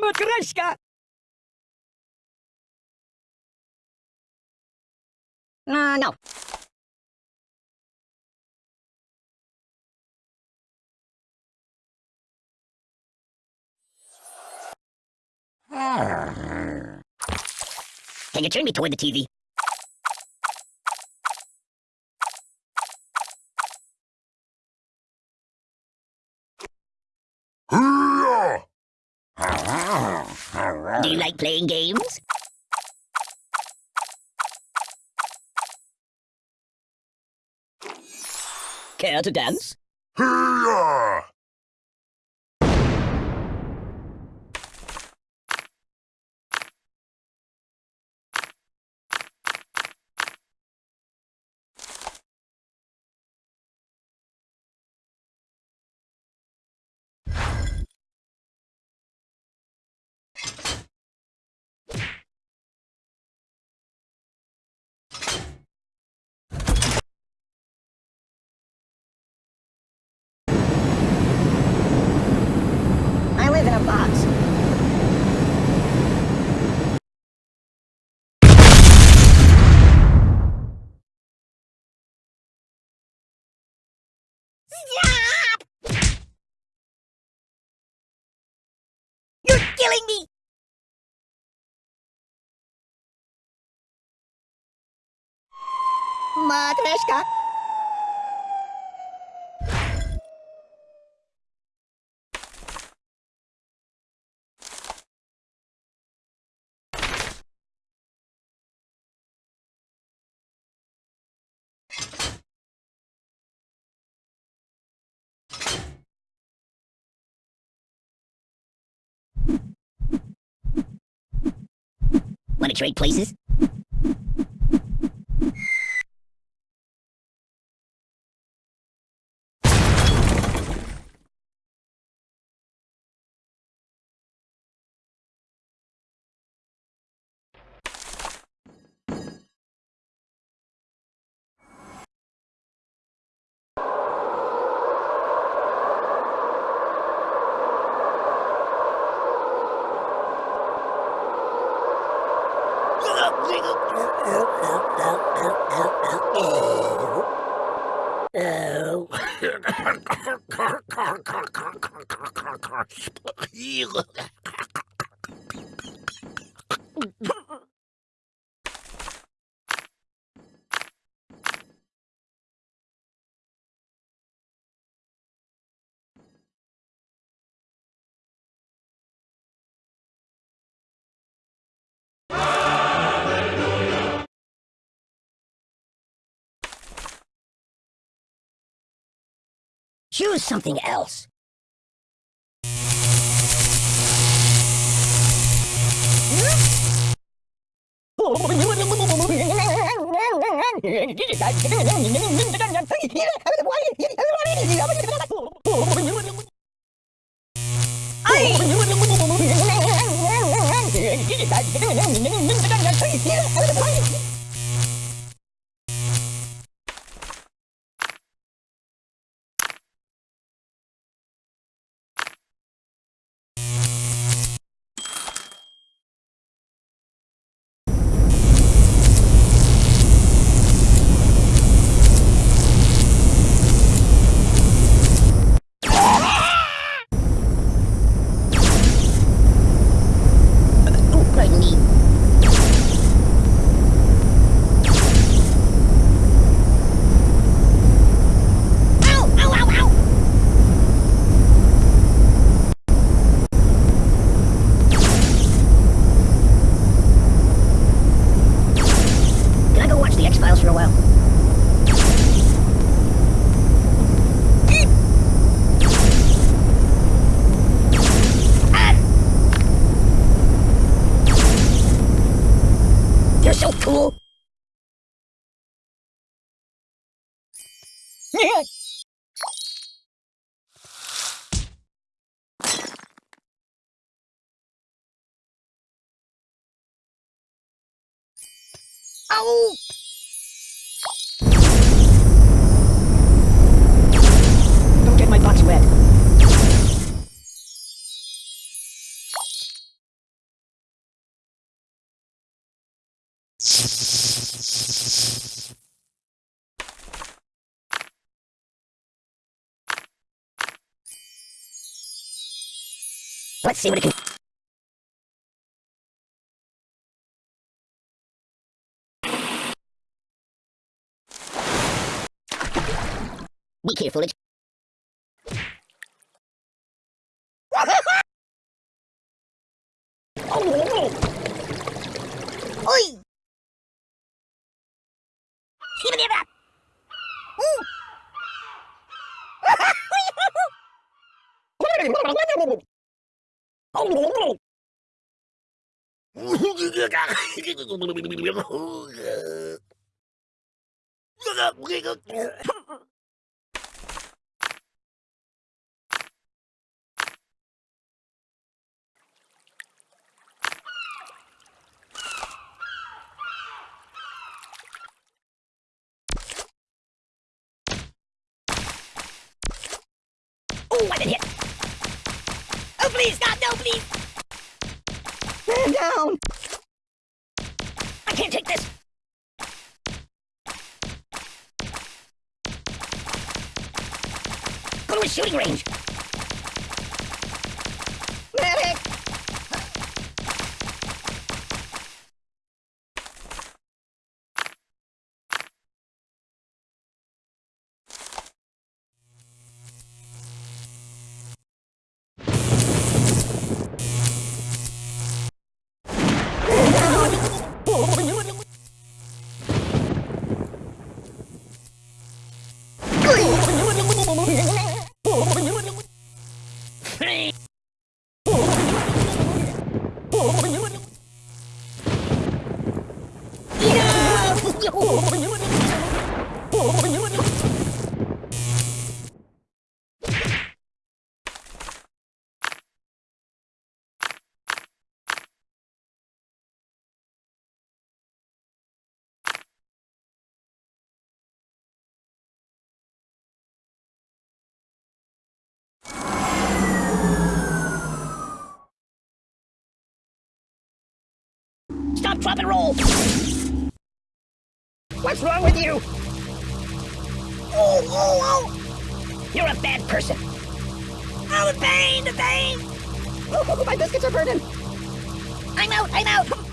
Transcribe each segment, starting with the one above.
Matryoshka! Uh, no. Can you turn me toward the TV? Do you like playing games? Care to dance? I box. You're killing me! Want to trade places? Oh. Choose something else. Oh, Don't get my wet. Let's see what it can... Be careful, it's... Oi! Give me that! Oh, Go a shooting range! Stop, drop, and roll! What's wrong with you? Oh, oh, oh! You're a bad person. Oh, the pain, the pain! Oh, my biscuits are burning! I'm out, I'm out!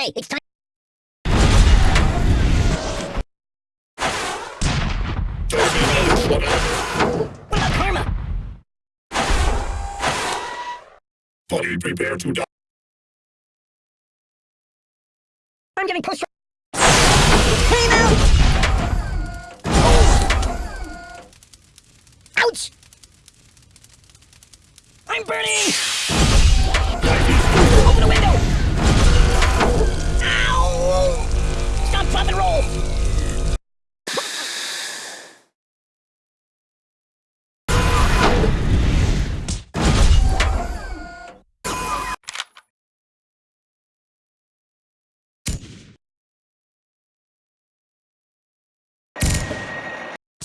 Hey, it's time. What about karma? Fully prepare to die. I'm getting pushed. Time out! Ouch! I'm burning! Drop, and roll!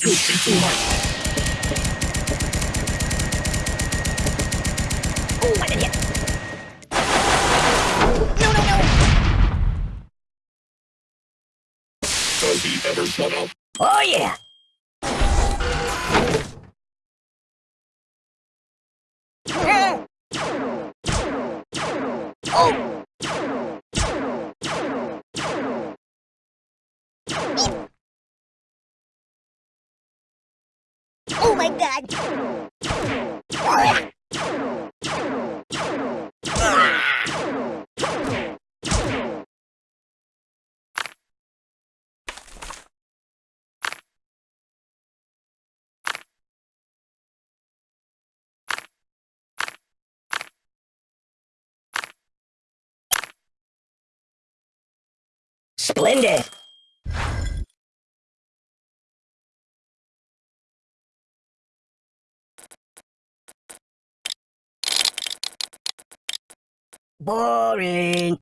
You think too much. ever shut up. Oh yeah! Oh! Oh my god! Splendid. Boring.